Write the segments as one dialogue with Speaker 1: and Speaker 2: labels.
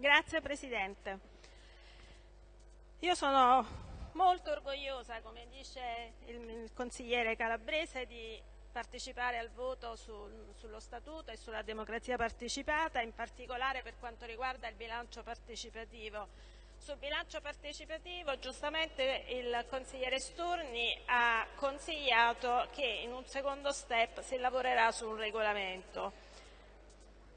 Speaker 1: Grazie Presidente. Io sono molto orgogliosa, come dice il consigliere Calabrese, di partecipare al voto sul, sullo Statuto e sulla democrazia partecipata, in particolare per quanto riguarda il bilancio partecipativo. Sul bilancio partecipativo giustamente il consigliere Sturni ha consigliato che in un secondo step si lavorerà su un regolamento.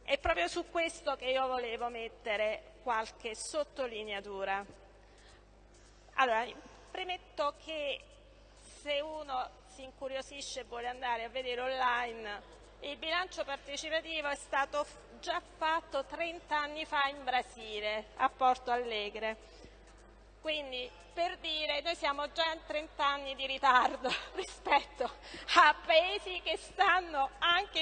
Speaker 1: È proprio su questo che io volevo mettere qualche sottolineatura. Allora, premetto che se uno si incuriosisce e vuole andare a vedere online, il bilancio partecipativo è stato già fatto 30 anni fa in Brasile, a Porto Alegre. Quindi per dire noi siamo già in 30 anni di ritardo rispetto a paesi che stanno anche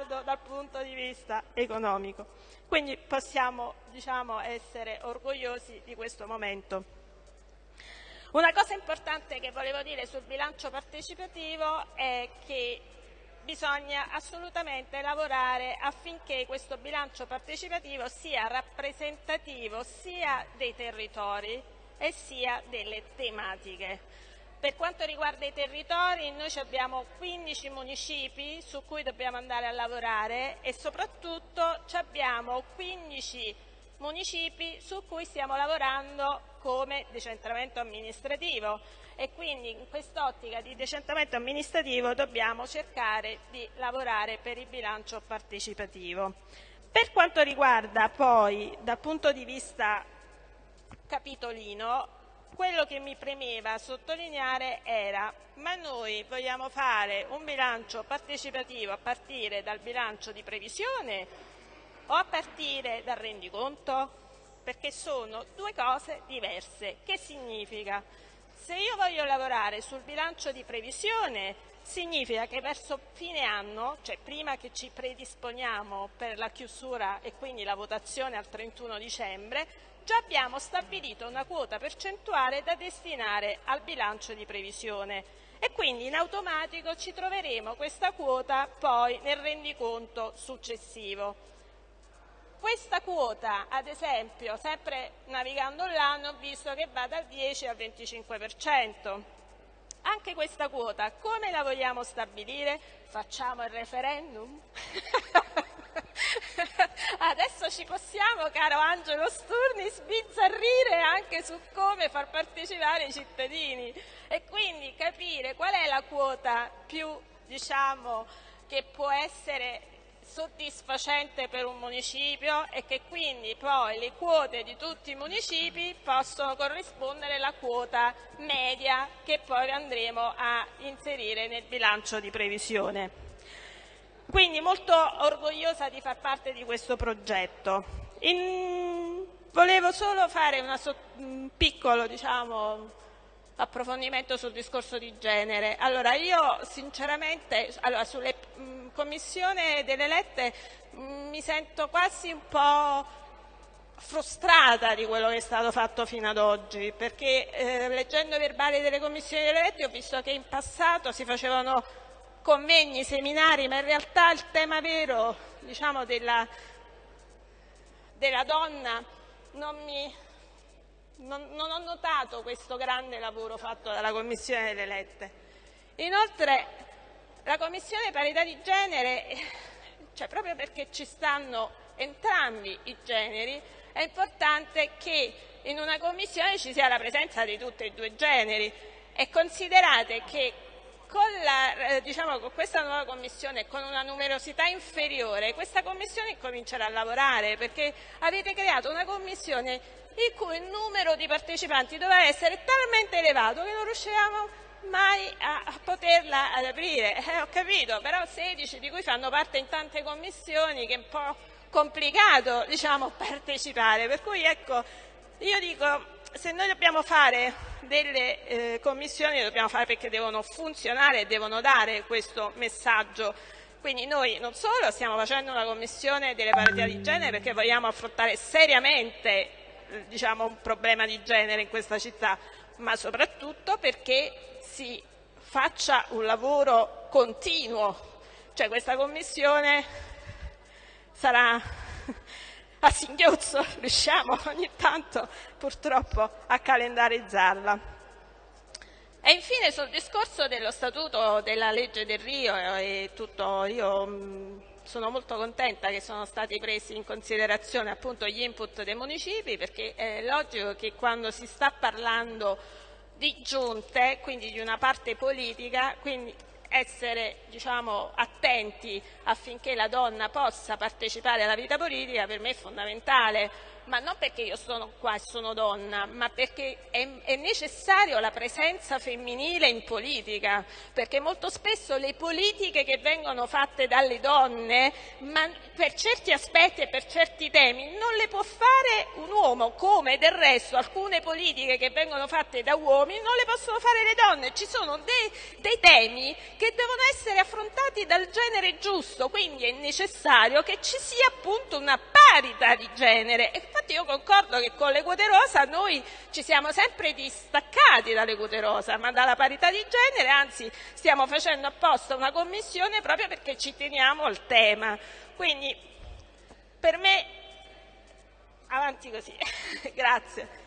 Speaker 1: ritardo dal punto di vista economico. Quindi possiamo diciamo, essere orgogliosi di questo momento. Una cosa importante che volevo dire sul bilancio partecipativo è che bisogna assolutamente lavorare affinché questo bilancio partecipativo sia rappresentativo sia dei territori e sia delle tematiche. Per quanto riguarda i territori, noi abbiamo 15 municipi su cui dobbiamo andare a lavorare e soprattutto abbiamo 15 municipi su cui stiamo lavorando come decentramento amministrativo e quindi in quest'ottica di decentramento amministrativo dobbiamo cercare di lavorare per il bilancio partecipativo. Per quanto riguarda poi dal punto di vista capitolino, quello che mi premeva sottolineare era ma noi vogliamo fare un bilancio partecipativo a partire dal bilancio di previsione o a partire dal rendiconto? Perché sono due cose diverse. Che significa? Se io voglio lavorare sul bilancio di previsione, significa che verso fine anno, cioè prima che ci predisponiamo per la chiusura e quindi la votazione al 31 dicembre, già abbiamo stabilito una quota percentuale da destinare al bilancio di previsione e quindi in automatico ci troveremo questa quota poi nel rendiconto successivo. Questa quota, ad esempio, sempre navigando l'anno, ho visto che va dal 10 al 25%. Anche questa quota come la vogliamo stabilire? Facciamo il referendum? Adesso ci possiamo, caro Angelo Sturni, sbizzarrire anche su come far partecipare i cittadini e quindi capire qual è la quota più, diciamo, che può essere soddisfacente per un municipio e che quindi poi le quote di tutti i municipi possono corrispondere alla quota media che poi andremo a inserire nel bilancio di previsione. Quindi molto orgogliosa di far parte di questo progetto. In... Volevo solo fare una, un piccolo diciamo, approfondimento sul discorso di genere. Allora, io sinceramente allora, sulle mh, commissione delle lette mh, mi sento quasi un po' frustrata di quello che è stato fatto fino ad oggi, perché eh, leggendo i verbali delle commissioni delle lette ho visto che in passato si facevano convegni, seminari, ma in realtà il tema vero diciamo, della, della donna non mi, non, non ho notato questo grande lavoro fatto dalla Commissione delle Elette. Inoltre la Commissione parità di genere, cioè proprio perché ci stanno entrambi i generi, è importante che in una commissione ci sia la presenza di tutti e due i generi e considerate che eh, diciamo, con, questa nuova commissione, con una numerosità inferiore, questa commissione comincerà a lavorare perché avete creato una commissione il cui numero di partecipanti doveva essere talmente elevato che non riuscivamo mai a, a poterla ad aprire. Eh, ho capito, però 16 di cui fanno parte in tante commissioni che è un po' complicato diciamo, partecipare. Per cui ecco, io dico, se noi dobbiamo fare delle eh, commissioni, le dobbiamo fare perché devono funzionare e devono dare questo messaggio. Quindi noi non solo stiamo facendo una commissione delle parità di genere perché vogliamo affrontare seriamente diciamo, un problema di genere in questa città, ma soprattutto perché si faccia un lavoro continuo. Cioè questa commissione sarà a singhiozzo riusciamo ogni tanto purtroppo a calendarizzarla. E infine sul discorso dello statuto della legge del Rio e tutto, io mh, sono molto contenta che sono stati presi in considerazione appunto gli input dei municipi perché è logico che quando si sta parlando di giunte, quindi di una parte politica, quindi essere diciamo, attenti affinché la donna possa partecipare alla vita politica per me è fondamentale ma non perché io sono qua e sono donna, ma perché è, è necessaria la presenza femminile in politica, perché molto spesso le politiche che vengono fatte dalle donne, per certi aspetti e per certi temi, non le può fare un uomo, come del resto alcune politiche che vengono fatte da uomini non le possono fare le donne. Ci sono dei, dei temi che devono essere affrontati dal genere giusto, quindi è necessario che ci sia appunto una parità di genere. Infatti io concordo che con le quote rosa noi ci siamo sempre distaccati dalle quote rosa, ma dalla parità di genere, anzi stiamo facendo apposta una commissione proprio perché ci teniamo al tema. Quindi per me avanti così. Grazie.